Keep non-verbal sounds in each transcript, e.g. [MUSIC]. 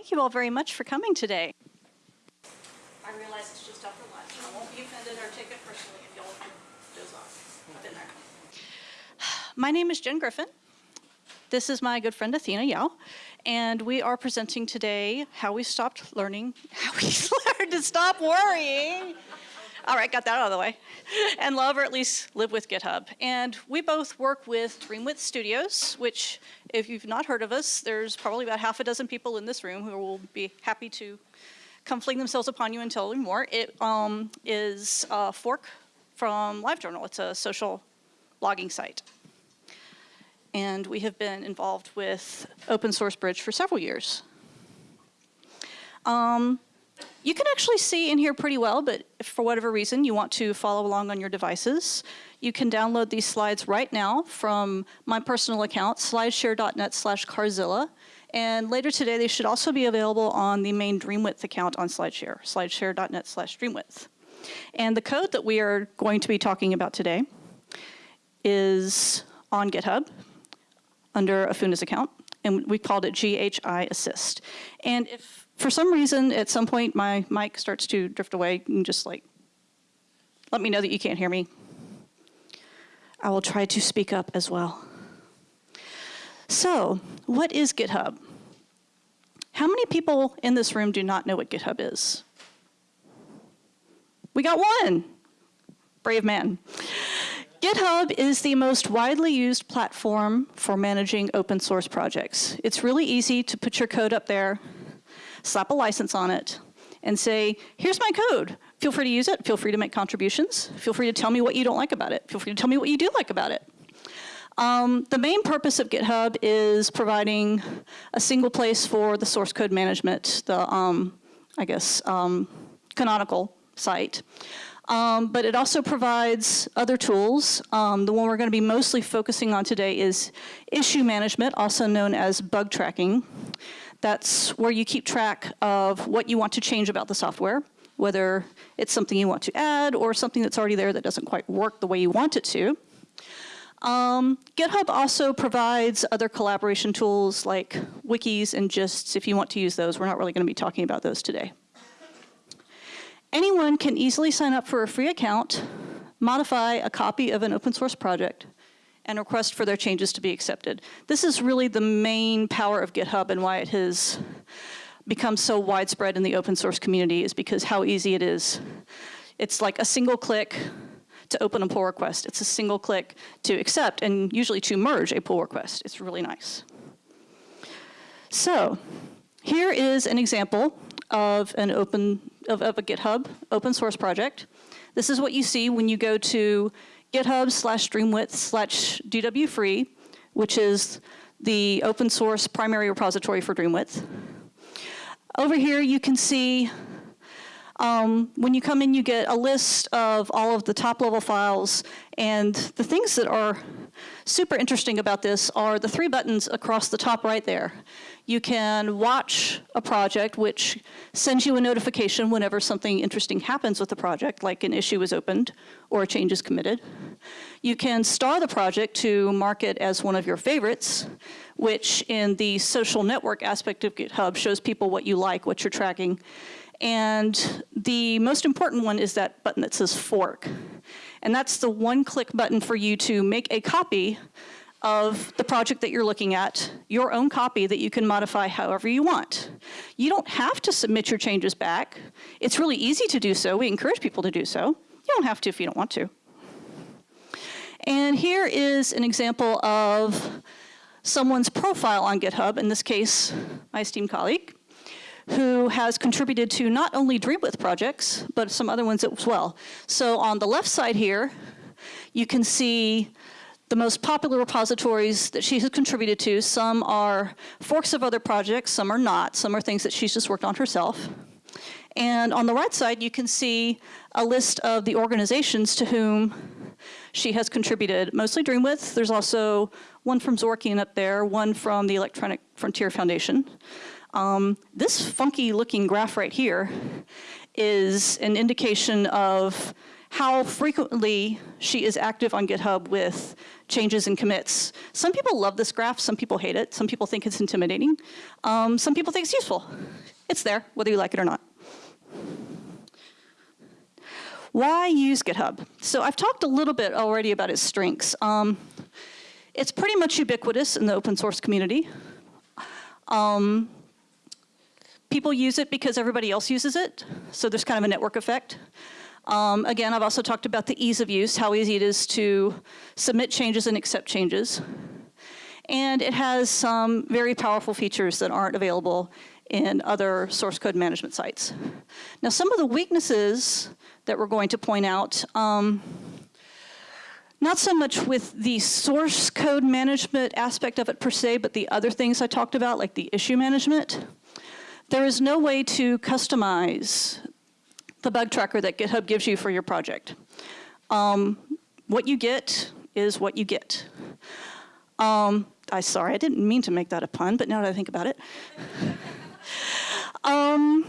Thank you all very much for coming today. I realize it's just after lunch. I won't be offended or take it personally if y'all doze off. There. [SIGHS] My name is Jen Griffin. This is my good friend Athena Yao, and we are presenting today how we stopped learning, how we [LAUGHS] learned to stop worrying. All right, got that out of the way. And love or at least live with GitHub. And we both work with Dreamwidth Studios, which if you've not heard of us, there's probably about half a dozen people in this room who will be happy to come fling themselves upon you and tell you more. It um, is a fork from LiveJournal. It's a social blogging site. And we have been involved with Open Source Bridge for several years. Um, you can actually see in here pretty well, but for whatever reason you want to follow along on your devices, you can download these slides right now from my personal account, slideshare.net slash Carzilla. And later today, they should also be available on the main Dreamwidth account on SlideShare, slideshare.net slash Dreamwidth. And the code that we are going to be talking about today is on GitHub under Afuna's account, and we called it GHI Assist. And if for some reason, at some point, my mic starts to drift away and just like, let me know that you can't hear me. I will try to speak up as well. So, what is GitHub? How many people in this room do not know what GitHub is? We got one. Brave man. GitHub is the most widely used platform for managing open source projects. It's really easy to put your code up there slap a license on it, and say, here's my code. Feel free to use it. Feel free to make contributions. Feel free to tell me what you don't like about it. Feel free to tell me what you do like about it. Um, the main purpose of GitHub is providing a single place for the source code management, the, um, I guess, um, canonical site. Um, but it also provides other tools. Um, the one we're going to be mostly focusing on today is issue management, also known as bug tracking. That's where you keep track of what you want to change about the software, whether it's something you want to add or something that's already there that doesn't quite work the way you want it to. Um, GitHub also provides other collaboration tools like wikis and gists if you want to use those. We're not really going to be talking about those today. Anyone can easily sign up for a free account, modify a copy of an open source project, and request for their changes to be accepted. This is really the main power of GitHub and why it has become so widespread in the open source community is because how easy it is. It's like a single click to open a pull request. It's a single click to accept and usually to merge a pull request. It's really nice. So here is an example of an open of, of a GitHub open source project. This is what you see when you go to GitHub slash Dreamwidth slash DWFree, which is the open source primary repository for Dreamwidth. Over here you can see um, when you come in you get a list of all of the top level files and the things that are super interesting about this are the three buttons across the top right there. You can watch a project, which sends you a notification whenever something interesting happens with the project, like an issue is opened or a change is committed. You can star the project to mark it as one of your favorites, which in the social network aspect of GitHub shows people what you like, what you're tracking. And the most important one is that button that says fork. And that's the one click button for you to make a copy of the project that you're looking at, your own copy that you can modify however you want. You don't have to submit your changes back. It's really easy to do so. We encourage people to do so. You don't have to if you don't want to. And here is an example of someone's profile on GitHub, in this case, my esteemed colleague, who has contributed to not only Dreamwidth projects, but some other ones as well. So on the left side here, you can see the most popular repositories that she has contributed to, some are forks of other projects, some are not, some are things that she's just worked on herself. And on the right side, you can see a list of the organizations to whom she has contributed, mostly Dreamwidth. There's also one from Zorkian up there, one from the Electronic Frontier Foundation. Um, this funky looking graph right here is an indication of how frequently she is active on GitHub with changes and commits. Some people love this graph, some people hate it, some people think it's intimidating, um, some people think it's useful. It's there, whether you like it or not. Why use GitHub? So I've talked a little bit already about its strengths. Um, it's pretty much ubiquitous in the open source community. Um, people use it because everybody else uses it, so there's kind of a network effect. Um, again, I've also talked about the ease of use, how easy it is to submit changes and accept changes. And it has some very powerful features that aren't available in other source code management sites. Now, some of the weaknesses that we're going to point out, um, not so much with the source code management aspect of it per se, but the other things I talked about, like the issue management. There is no way to customize the bug tracker that GitHub gives you for your project. Um, what you get is what you get. Um, I sorry, I didn't mean to make that a pun, but now that I think about it. [LAUGHS] um,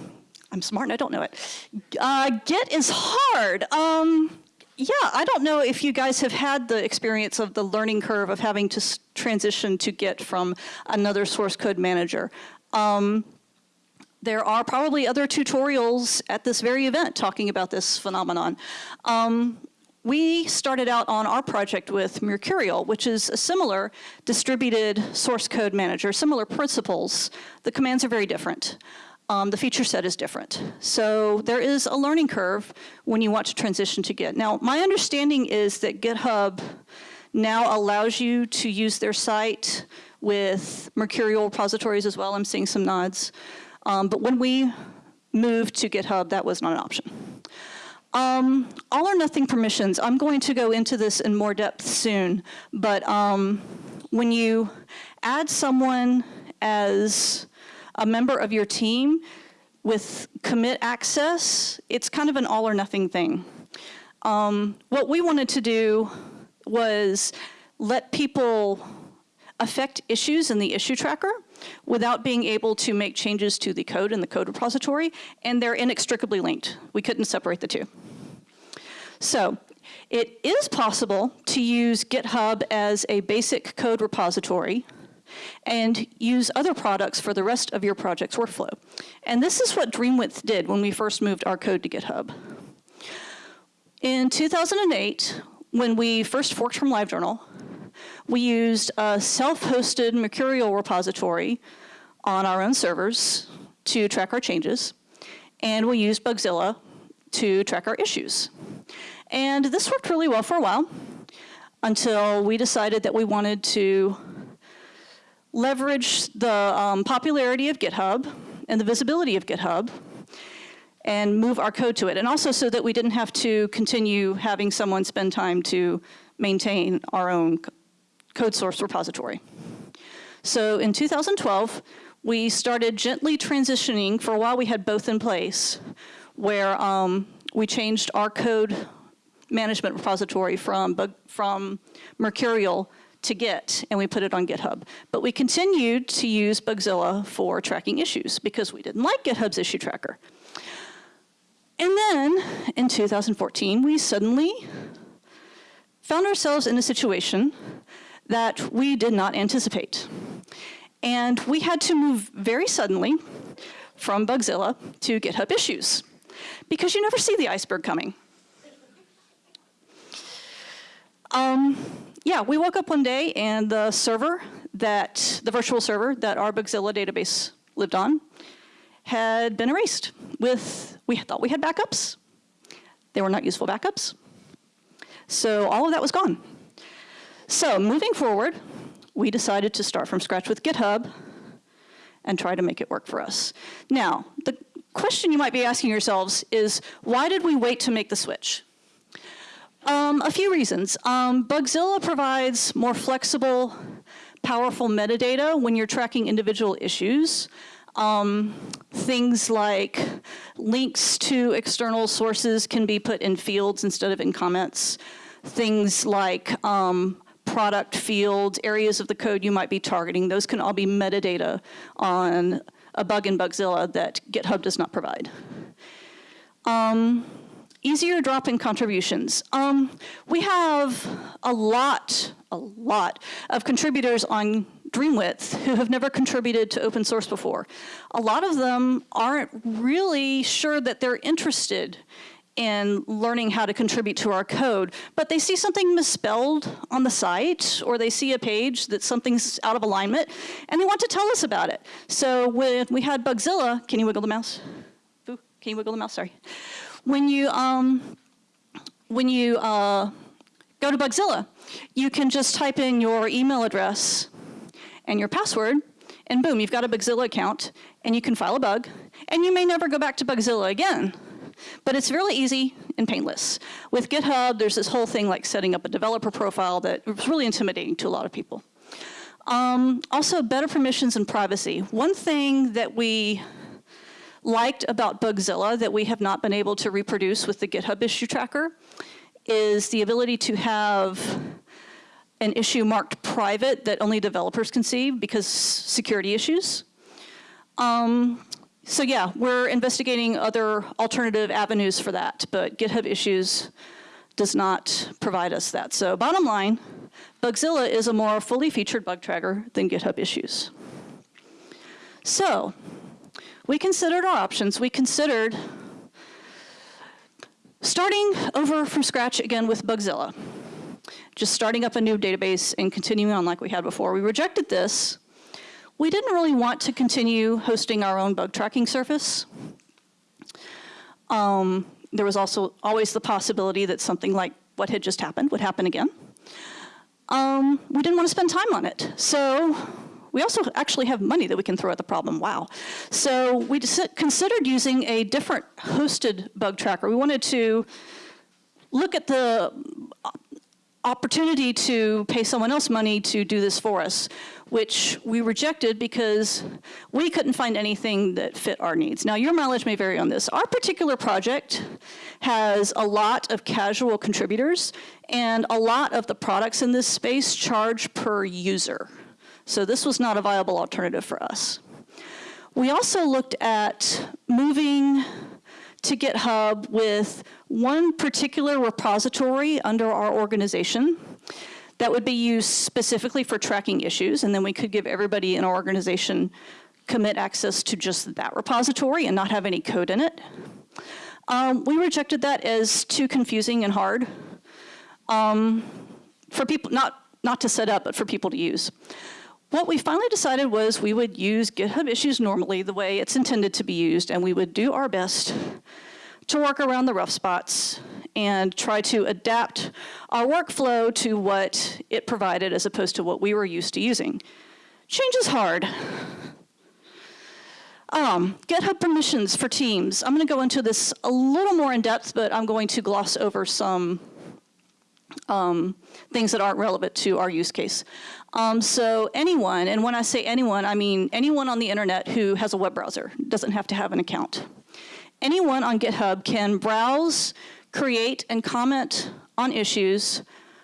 I'm smart and I don't know it. Uh, Git is hard. Um, yeah, I don't know if you guys have had the experience of the learning curve of having to transition to Git from another source code manager. Um, there are probably other tutorials at this very event talking about this phenomenon. Um, we started out on our project with Mercurial, which is a similar distributed source code manager, similar principles. The commands are very different. Um, the feature set is different. So there is a learning curve when you want to transition to Git. Now, my understanding is that GitHub now allows you to use their site with Mercurial repositories as well. I'm seeing some nods. Um, but when we moved to GitHub, that was not an option. Um, all or nothing permissions, I'm going to go into this in more depth soon, but um, when you add someone as a member of your team with commit access, it's kind of an all or nothing thing. Um, what we wanted to do was let people affect issues in the issue tracker without being able to make changes to the code in the code repository, and they're inextricably linked. We couldn't separate the two. So it is possible to use GitHub as a basic code repository and use other products for the rest of your project's workflow. And this is what Dreamwidth did when we first moved our code to GitHub. In 2008, when we first forked from LiveJournal, we used a self-hosted Mercurial repository on our own servers to track our changes, and we used Bugzilla to track our issues. And this worked really well for a while until we decided that we wanted to leverage the um, popularity of GitHub and the visibility of GitHub and move our code to it. And also so that we didn't have to continue having someone spend time to maintain our own code source repository. So in 2012, we started gently transitioning. For a while, we had both in place, where um, we changed our code management repository from, from Mercurial to Git, and we put it on GitHub. But we continued to use Bugzilla for tracking issues because we didn't like GitHub's issue tracker. And then in 2014, we suddenly found ourselves in a situation that we did not anticipate. And we had to move very suddenly from Bugzilla to GitHub issues because you never see the iceberg coming. Um, yeah, we woke up one day and the server that, the virtual server that our Bugzilla database lived on had been erased with, we thought we had backups. They were not useful backups. So all of that was gone. So moving forward, we decided to start from scratch with GitHub and try to make it work for us. Now, the question you might be asking yourselves is, why did we wait to make the switch? Um, a few reasons. Um, Bugzilla provides more flexible, powerful metadata when you're tracking individual issues. Um, things like links to external sources can be put in fields instead of in comments. Things like um, product fields, areas of the code you might be targeting, those can all be metadata on a bug in Bugzilla that GitHub does not provide. Um, easier drop-in contributions. Um, we have a lot, a lot of contributors on Dreamwidth who have never contributed to open source before. A lot of them aren't really sure that they're interested in learning how to contribute to our code, but they see something misspelled on the site or they see a page that something's out of alignment and they want to tell us about it. So when we had Bugzilla, can you wiggle the mouse? Boo, can you wiggle the mouse, sorry. When you, um, when you uh, go to Bugzilla, you can just type in your email address and your password and boom, you've got a Bugzilla account and you can file a bug and you may never go back to Bugzilla again. But it's really easy and painless. With GitHub, there's this whole thing like setting up a developer profile that was really intimidating to a lot of people. Um, also, better permissions and privacy. One thing that we liked about Bugzilla that we have not been able to reproduce with the GitHub issue tracker is the ability to have an issue marked private that only developers can see because security issues. Um, so yeah, we're investigating other alternative avenues for that, but GitHub Issues does not provide us that. So bottom line, Bugzilla is a more fully featured bug tracker than GitHub Issues. So we considered our options. We considered starting over from scratch again with Bugzilla, just starting up a new database and continuing on like we had before. We rejected this we didn't really want to continue hosting our own bug tracking service. Um, there was also always the possibility that something like what had just happened would happen again. Um, we didn't want to spend time on it. So we also actually have money that we can throw at the problem, wow. So we considered using a different hosted bug tracker. We wanted to look at the opportunity to pay someone else money to do this for us, which we rejected because we couldn't find anything that fit our needs. Now, your mileage may vary on this. Our particular project has a lot of casual contributors, and a lot of the products in this space charge per user. So this was not a viable alternative for us. We also looked at moving to GitHub with one particular repository under our organization that would be used specifically for tracking issues, and then we could give everybody in our organization commit access to just that repository and not have any code in it. Um, we rejected that as too confusing and hard um, for people, not, not to set up, but for people to use. What we finally decided was we would use GitHub issues normally the way it's intended to be used, and we would do our best to work around the rough spots and try to adapt our workflow to what it provided as opposed to what we were used to using. Change is hard. Um, GitHub permissions for teams. I'm going to go into this a little more in depth, but I'm going to gloss over some um, things that aren't relevant to our use case. Um, so anyone, and when I say anyone, I mean anyone on the internet who has a web browser, doesn't have to have an account. Anyone on GitHub can browse, create, and comment on issues,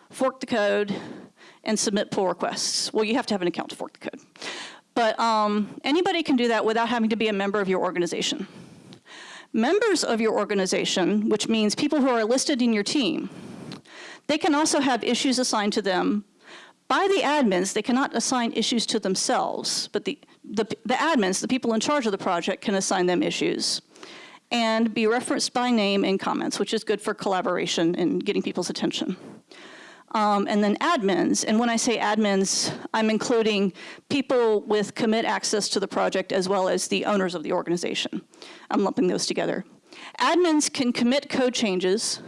fork the code, and submit pull requests. Well, you have to have an account to fork the code. But um, anybody can do that without having to be a member of your organization. Members of your organization, which means people who are listed in your team, they can also have issues assigned to them by the admins, they cannot assign issues to themselves, but the, the, the, admins, the people in charge of the project, can assign them issues and be referenced by name in comments, which is good for collaboration and getting people's attention. Um, and then admins, and when I say admins, I'm including people with commit access to the project as well as the owners of the organization. I'm lumping those together. Admins can commit code changes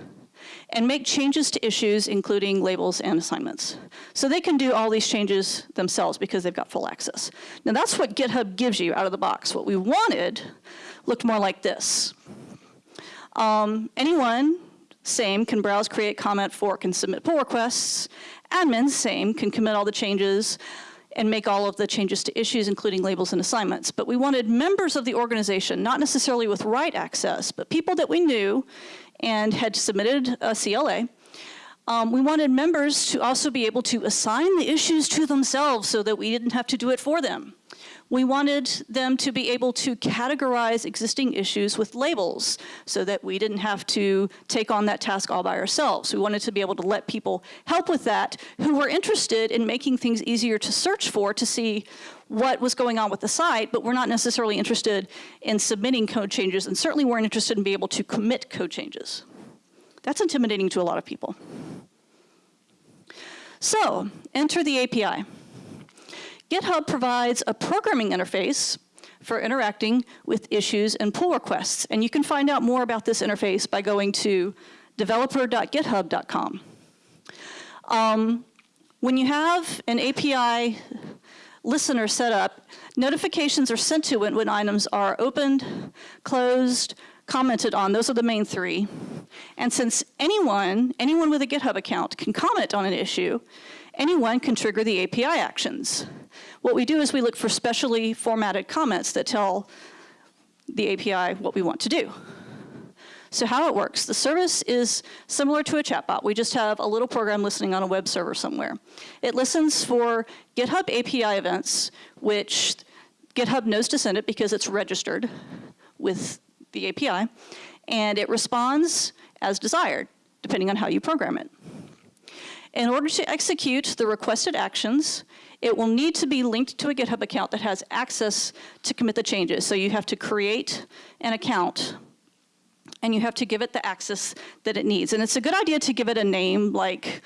and make changes to issues, including labels and assignments. So they can do all these changes themselves because they've got full access. Now that's what GitHub gives you out of the box. What we wanted looked more like this. Um, anyone, same, can browse, create, comment, fork, and submit pull requests. Admins, same, can commit all the changes and make all of the changes to issues, including labels and assignments. But we wanted members of the organization, not necessarily with write access, but people that we knew and had submitted a CLA. Um, we wanted members to also be able to assign the issues to themselves so that we didn't have to do it for them. We wanted them to be able to categorize existing issues with labels so that we didn't have to take on that task all by ourselves. We wanted to be able to let people help with that who were interested in making things easier to search for to see what was going on with the site, but we're not necessarily interested in submitting code changes and certainly weren't interested in being able to commit code changes. That's intimidating to a lot of people. So, enter the API. GitHub provides a programming interface for interacting with issues and pull requests. And you can find out more about this interface by going to developer.github.com. Um, when you have an API listener set up, notifications are sent to it when items are opened, closed, commented on. Those are the main three. And since anyone, anyone with a GitHub account can comment on an issue, anyone can trigger the API actions. What we do is we look for specially formatted comments that tell the API what we want to do. So how it works, the service is similar to a chatbot. We just have a little program listening on a web server somewhere. It listens for GitHub API events, which GitHub knows to send it because it's registered with the API, and it responds as desired, depending on how you program it. In order to execute the requested actions, it will need to be linked to a GitHub account that has access to commit the changes. So you have to create an account and you have to give it the access that it needs. And it's a good idea to give it a name like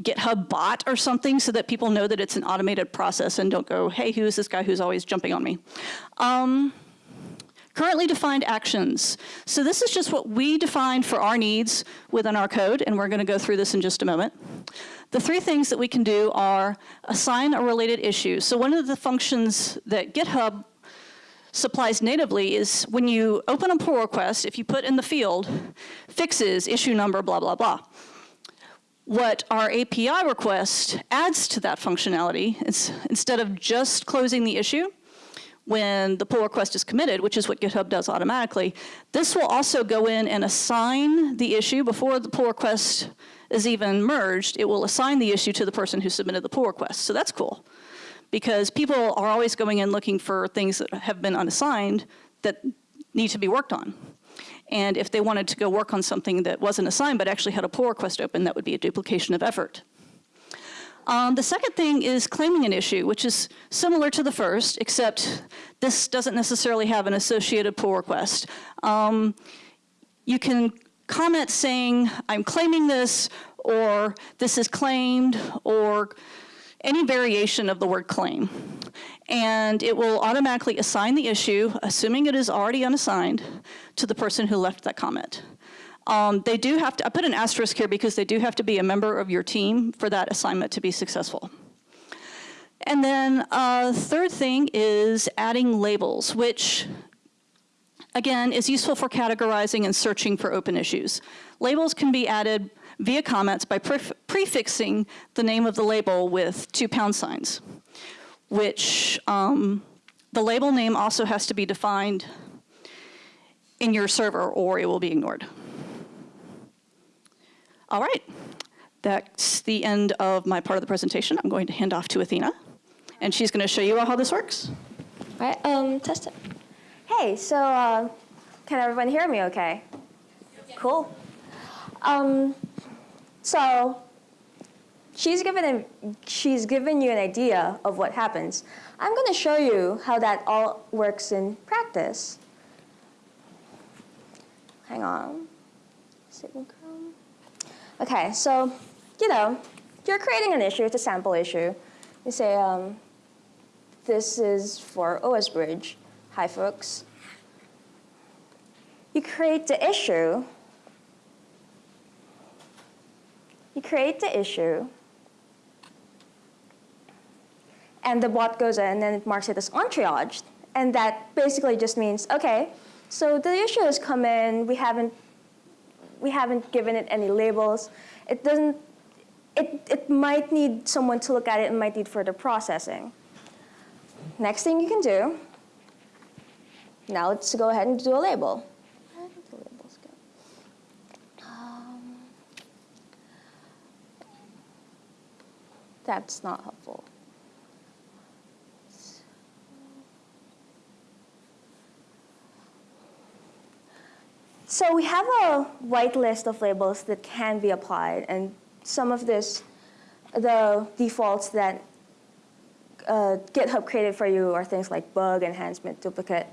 GitHub bot or something so that people know that it's an automated process and don't go, hey, who's this guy who's always jumping on me? Um, currently defined actions. So this is just what we defined for our needs within our code, and we're gonna go through this in just a moment. The three things that we can do are assign a related issue. So one of the functions that GitHub supplies natively is when you open a pull request, if you put in the field, fixes, issue number, blah, blah, blah. What our API request adds to that functionality is instead of just closing the issue, when the pull request is committed, which is what GitHub does automatically, this will also go in and assign the issue before the pull request is even merged, it will assign the issue to the person who submitted the pull request. So that's cool because people are always going in looking for things that have been unassigned that need to be worked on. And if they wanted to go work on something that wasn't assigned but actually had a pull request open, that would be a duplication of effort. Um, the second thing is claiming an issue, which is similar to the first, except this doesn't necessarily have an associated pull request. Um, you can comment saying, I'm claiming this, or this is claimed, or any variation of the word claim. And it will automatically assign the issue, assuming it is already unassigned, to the person who left that comment. Um, they do have to, I put an asterisk here because they do have to be a member of your team for that assignment to be successful. And then uh, third thing is adding labels, which again is useful for categorizing and searching for open issues. Labels can be added via comments by pre prefixing the name of the label with two pound signs, which um, the label name also has to be defined in your server or it will be ignored. All right, that's the end of my part of the presentation. I'm going to hand off to Athena, and she's going to show you all how this works. All right, um, test it. Hey, so uh, can everyone hear me okay? Cool. Um, so she's given, a, she's given you an idea of what happens. I'm going to show you how that all works in practice. Hang on. Okay, so, you know, you're creating an issue, it's a sample issue. You say, um, this is for OS Bridge. Hi, folks. You create the issue You create the issue, and the bot goes in and it marks it as untriaged. And that basically just means, okay, so the issue has come in, we haven't, we haven't given it any labels. It doesn't, it, it might need someone to look at it and might need further processing. Next thing you can do, now let's go ahead and do a label. Um, that's not helpful. So we have a white list of labels that can be applied, and some of this, the defaults that uh, GitHub created for you are things like bug, enhancement, duplicate.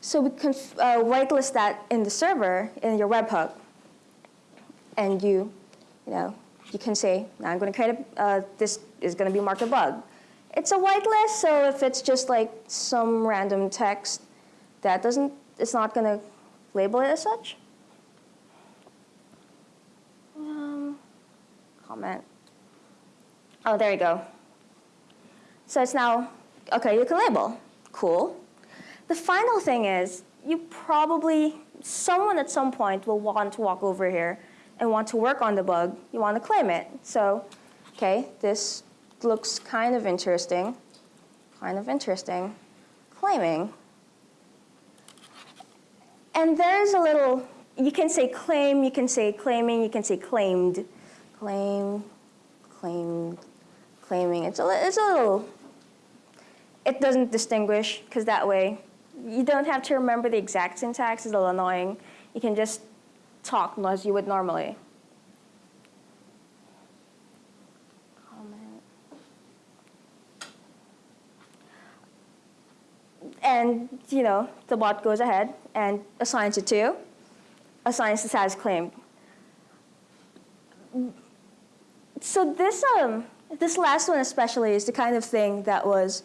So we can uh, whitelist that in the server in your webhook, and you, you know, you can say, now I'm going to create a, uh, this is going to be marked a bug. It's a whitelist, so if it's just like some random text, that doesn't, it's not going to label it as such. Um, comment. Oh, there you go. So it's now, okay, you can label. Cool. The final thing is, you probably, someone at some point will want to walk over here and want to work on the bug. You want to claim it. So, okay, this looks kind of interesting. Kind of interesting. Claiming. And there's a little, you can say claim, you can say claiming, you can say claimed. Claim, claimed, claiming. It's a, it's a little, it doesn't distinguish, because that way you don't have to remember the exact syntax. It's a little annoying. You can just talk as you would normally. And, you know, the bot goes ahead and assigns it to, assigns the status claim. So this, um, this last one especially is the kind of thing that was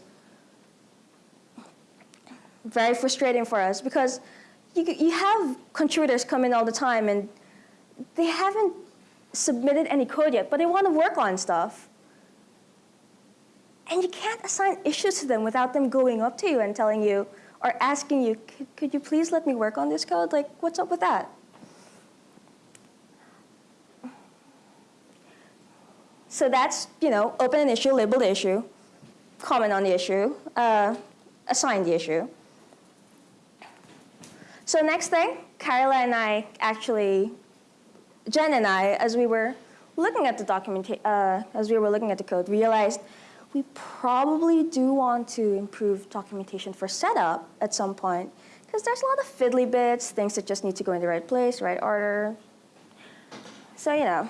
very frustrating for us because you, you have contributors come in all the time and they haven't submitted any code yet, but they want to work on stuff. And you can't assign issues to them without them going up to you and telling you or asking you, could, you please let me work on this code? Like, what's up with that? So that's, you know, open an issue, label the issue, comment on the issue, uh, assign the issue. So next thing, kareila and I actually, Jen and I, as we were looking at the documentation, uh, as we were looking at the code, realized we probably do want to improve documentation for setup at some point, because there's a lot of fiddly bits, things that just need to go in the right place, right order. So, you know,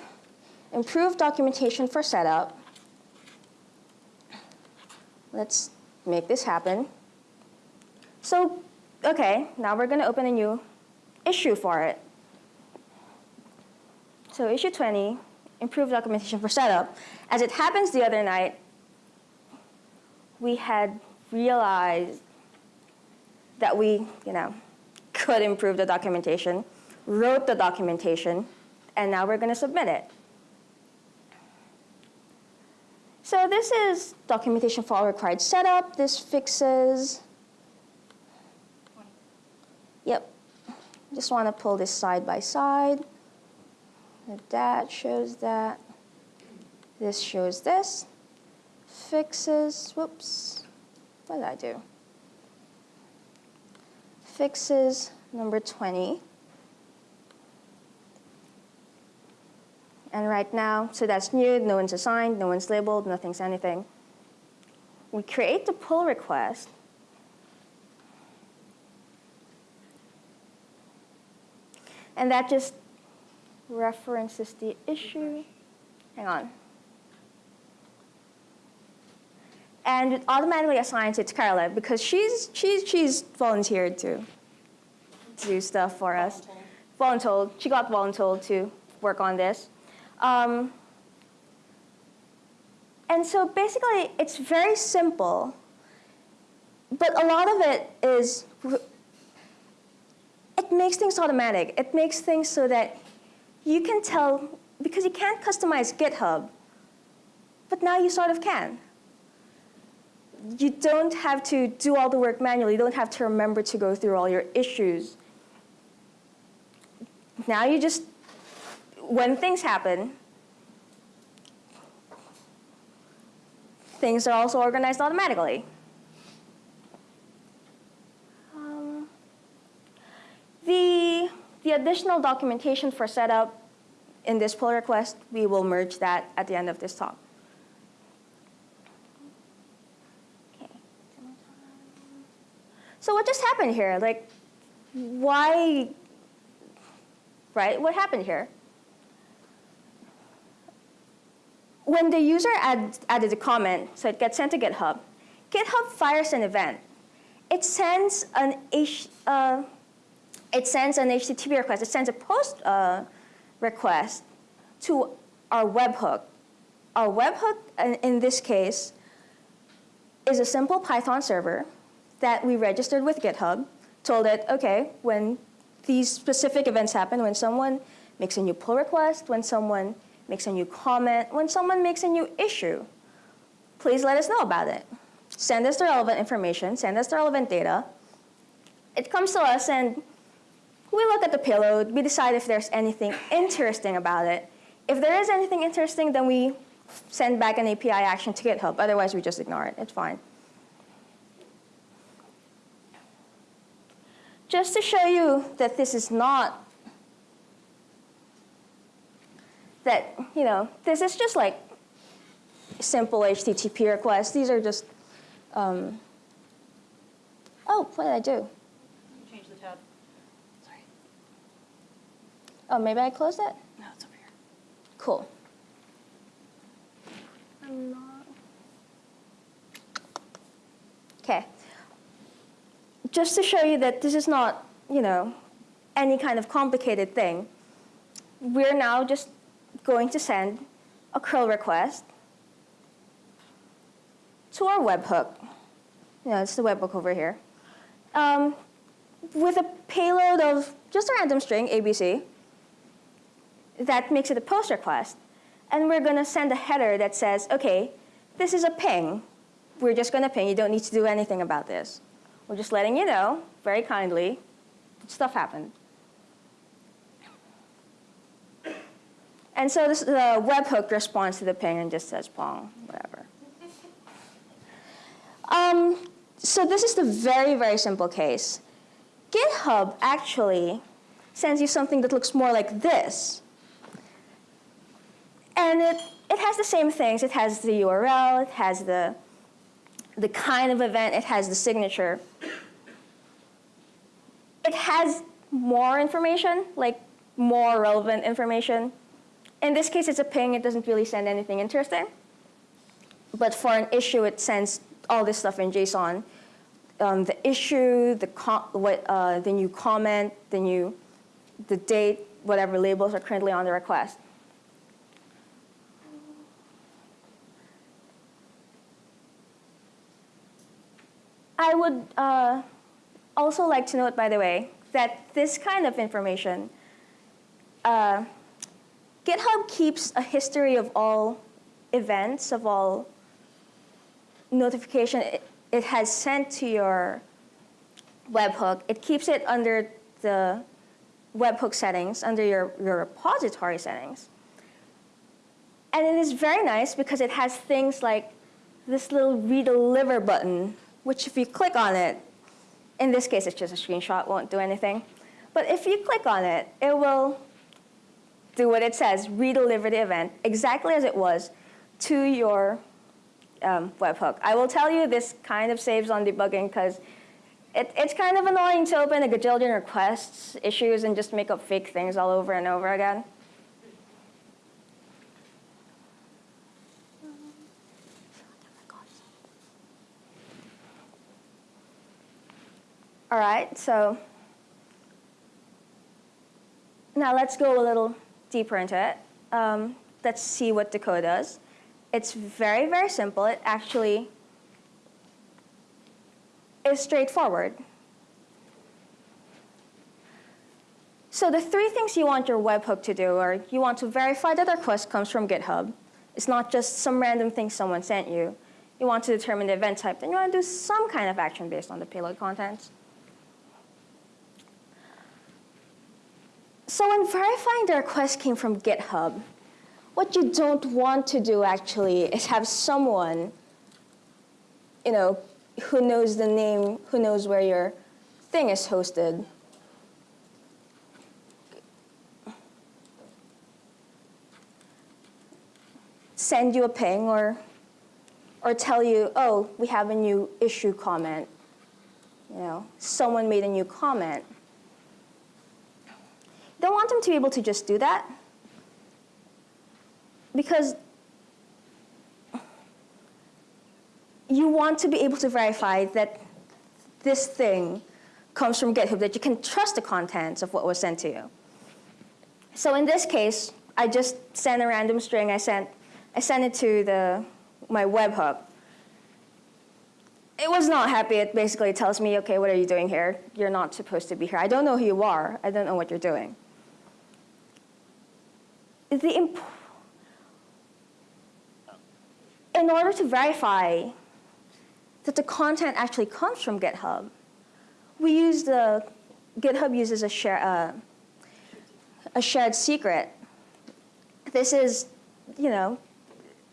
improve documentation for setup. Let's make this happen. So okay, now we're going to open a new issue for it. So issue 20, improve documentation for setup. As it happens the other night, we had realized that we, you know, could improve the documentation, wrote the documentation, and now we're going to submit it. So this is documentation for all required setup. This fixes Yep. Just want to pull this side by side. That shows that. This shows this. Fixes, whoops. What did I do? Fixes number 20. And right now, so that's new, no one's assigned, no one's labeled, nothing's anything. We create the pull request, And that just references the issue. Hang on. And automatically assigns it to kareila because she's, she's, she's volunteered to do stuff for us. Voluntold. She got voluntold to work on this. Um, and so basically, it's very simple, but a lot of it is it makes things automatic. It makes things so that you can tell, because you can't customize GitHub, but now you sort of can. You don't have to do all the work manually. You don't have to remember to go through all your issues. Now you just, when things happen, things are also organized automatically. Um, the, the additional documentation for setup in this pull request, we will merge that at the end of this talk. So what just happened here? Like, why, right? What happened here? When the user add, added a comment, so it gets sent to GitHub, GitHub fires an event. It sends an H, uh, it sends an HTTP request. It sends a post uh, request to our webhook. Our webhook, in this case, is a simple Python server that we registered with GitHub, told it, okay, when these specific events happen, when someone makes a new pull request, when someone makes a new comment, when someone makes a new issue, please let us know about it. Send us the relevant information, send us the relevant data. It comes to us and we look at the payload, we decide if there's anything interesting about it. If there is anything interesting, then we send back an API action to GitHub. Otherwise, we just ignore it. It's fine. Just to show you that this is not, that, you know, this is just like simple HTTP requests. These are just, um, oh, what did I do? Change the tab. Sorry. Oh, maybe I closed it? No, it's over here. Cool. I'm not. Okay. Just to show you that this is not, you know, any kind of complicated thing, we're now just going to send a curl request to our webhook. Yeah, it's the webhook over here. Um, with a payload of just a random string, ABC, that makes it a post request. And we're going to send a header that says, OK, this is a ping. We're just going to ping. You don't need to do anything about this. We're just letting you know, very kindly, that stuff happened. And so this, the webhook responds to the ping and just says pong, whatever. [LAUGHS] Um, so this is the very, very simple case. GitHub actually sends you something that looks more like this. And it, it has the same things. It has the URL, it has the, the kind of event, it has the signature. It has more information, like more relevant information. In this case, it's a ping. It doesn't really send anything interesting. But for an issue, it sends all this stuff in JSON. Um, the issue, the, what, uh, the new comment, the new, the date, whatever labels are currently on the request. I would uh, also like to note, by the way, that this kind of information, uh, GitHub keeps a history of all events, of all notification it, it has sent to your webhook. It keeps it under the webhook settings, under your, your repository settings. And it is very nice because it has things like this little redeliver button, which if you click on it, in this case it's just a screenshot, won't do anything. But if you click on it, it will do what it says, redeliver the event exactly as it was to your um, webhook. I will tell you this kind of saves on debugging because it, it's kind of annoying to open a gajillion requests, issues, and just make up fake things all over and over again. All right, so now let's go a little deeper into it. Um, let's see what the code does. It's very, very simple. It actually is straightforward. So the three things you want your webhook to do are you want to verify that the request comes from GitHub. It's not just some random thing someone sent you. You want to determine the event type. Then you want to do some kind of action based on the payload contents. So when verifying the request came from GitHub, what you don't want to do actually is have someone, you know, who knows the name, who knows where your thing is hosted. Send you a ping or, or tell you, oh, we have a new issue comment. You know, someone made a new comment don't want them to be able to just do that because you want to be able to verify that this thing comes from GitHub, that you can trust the contents of what was sent to you. So in this case, I just sent a random string. I sent, I sent it to the, my webhook. It was not happy. It basically tells me, OK, what are you doing here? You're not supposed to be here. I don't know who you are. I don't know what you're doing. The in order to verify that the content actually comes from GitHub, we use the, GitHub uses a, share, uh, a shared secret. This is, you know,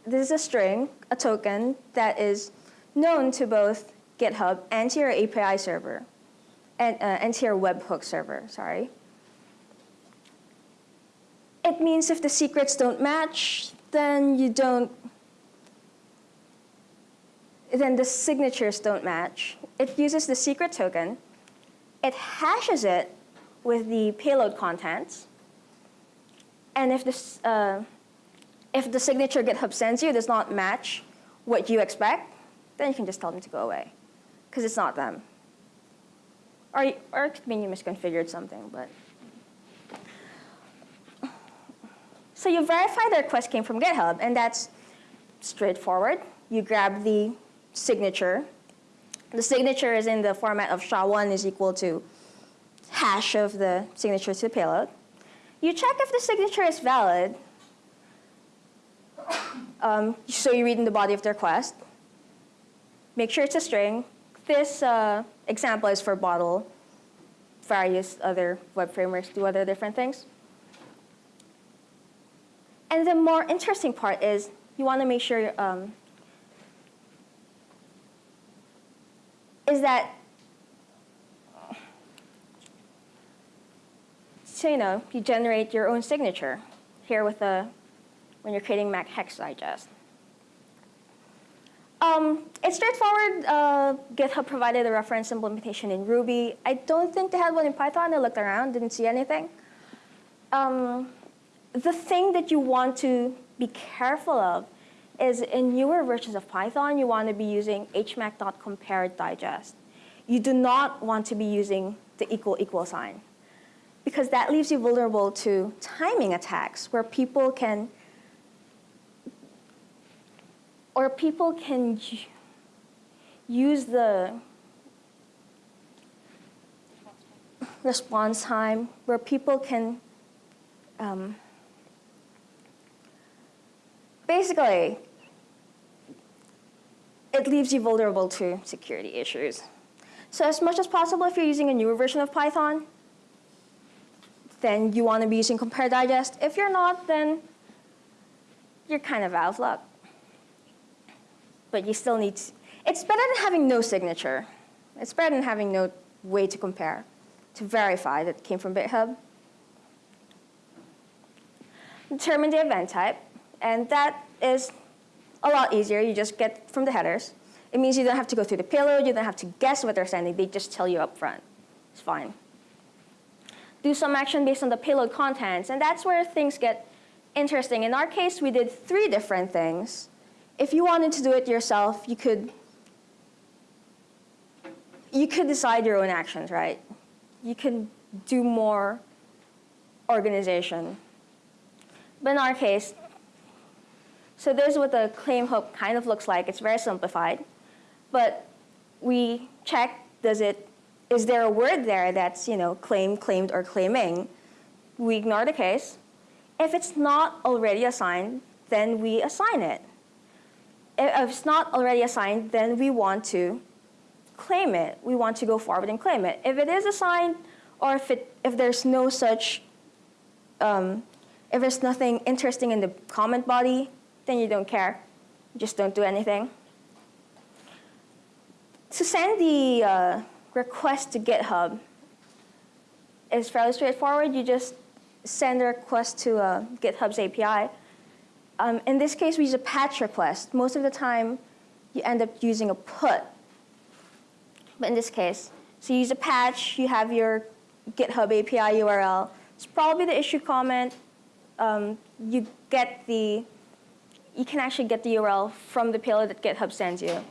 this is a string, a token that is known to both GitHub and to your API server, and, uh, and to your webhook server, sorry. It means if the secrets don't match, then you don't then the signatures don't match. It uses the secret token. It hashes it with the payload contents. And if, this, uh, if the signature GitHub sends you does not match what you expect, then you can just tell them to go away, because it's not them. Or, or it could mean you misconfigured something, but. So you verify the request came from GitHub, and that's straightforward. You grab the signature. The signature is in the format of SHA-1 is equal to hash of the signature to the payload. You check if the signature is valid. Um, so you read in the body of the request. Make sure it's a string. This uh, example is for Bottle. Various other web frameworks do other different things. And the more interesting part is you want to make sure um, is that, so you know, you generate your own signature here with the, when you're creating Mac Hex Digest. Um, it's straightforward. Uh, GitHub provided a reference implementation in Ruby. I don't think they had one in Python. I looked around, didn't see anything. Um, the thing that you want to be careful of is in newer versions of Python, you want to be using hmac.compared digest. You do not want to be using the equal equal sign because that leaves you vulnerable to timing attacks where people can or people can use the response time where people can um, basically it leaves you vulnerable to security issues. So as much as possible, if you're using a newer version of Python, then you want to be using compare digest. If you're not, then you're kind of out of luck. But you still need, to, it's better than having no signature. It's better than having no way to compare, to verify that it came from GitHub. Determine the event type, and that is a lot easier. You just get from the headers. It means you don't have to go through the payload. You don't have to guess what they're sending. They just tell you up front. It's fine. Do some action based on the payload contents. And that's where things get interesting. In our case, we did three different things. If you wanted to do it yourself, you could, you could decide your own actions, right? You can do more organization. But in our case, so this is what the claim hook kind of looks like. It's very simplified. But we check, does it, is there a word there that's, you know, claim, claimed, or claiming? We ignore the case. If it's not already assigned, then we assign it. If it's not already assigned, then we want to claim it. We want to go forward and claim it. If it is assigned, or if, it, if there's no such, um, if there's nothing interesting in the comment body, then you don't care. You just don't do anything. To send the uh, request to GitHub is fairly straightforward. You just send a request to uh, GitHub's API. Um, in this case, we use a patch request. Most of the time, you end up using a put. But in this case, so you use a patch, you have your GitHub API URL, It's probably the issue comment. Um, you get the, you can actually get the URL from the payload that GitHub sends you.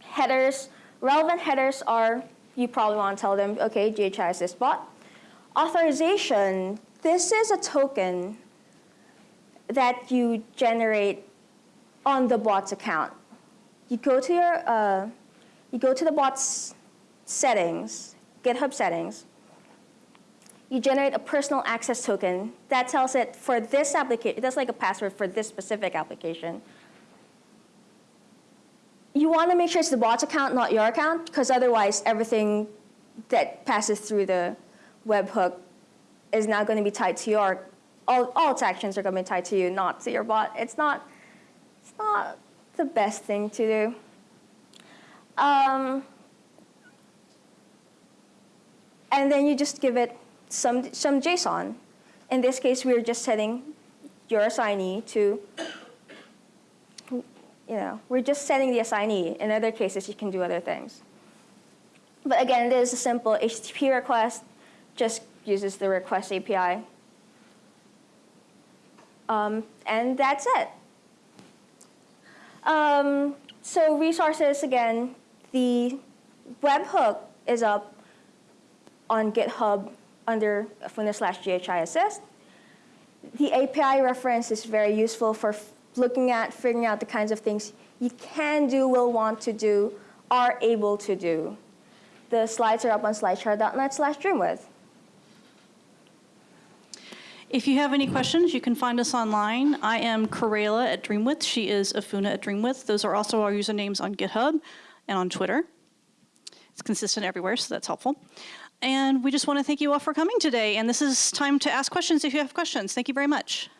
Headers, relevant headers are, you probably want to tell them, okay, GHI assist bot. Authorization, this is a token that you generate on the bot's account. You go to your, uh, you go to the bot's settings, GitHub settings. You generate a personal access token that tells it for this application, that's like a password for this specific application. You want to make sure it's the bot's account, not your account, because otherwise everything that passes through the webhook is now going to be tied to your, all, all its actions are going to be tied to you, not to your bot. It's not, it's not the best thing to do. Um, and then you just give it some, some JSON. In this case, we're just setting your assignee to, you know, we're just setting the assignee. In other cases, you can do other things. But again, it is a simple HTTP request, just uses the request API. Um, and that's it. Um, so resources, again, the webhook is up on GitHub under Funa slash GHI assist. The API reference is very useful for looking at, figuring out the kinds of things you can do, will want to do, are able to do. The slides are up on slideshare.net slash dreamwidth. If you have any questions, you can find us online. I am kareila at Dreamwidth. She is Afuna at Dreamwidth. Those are also our usernames on GitHub and on Twitter. It's consistent everywhere, so that's helpful. And we just want to thank you all for coming today. And this is time to ask questions if you have questions. Thank you very much.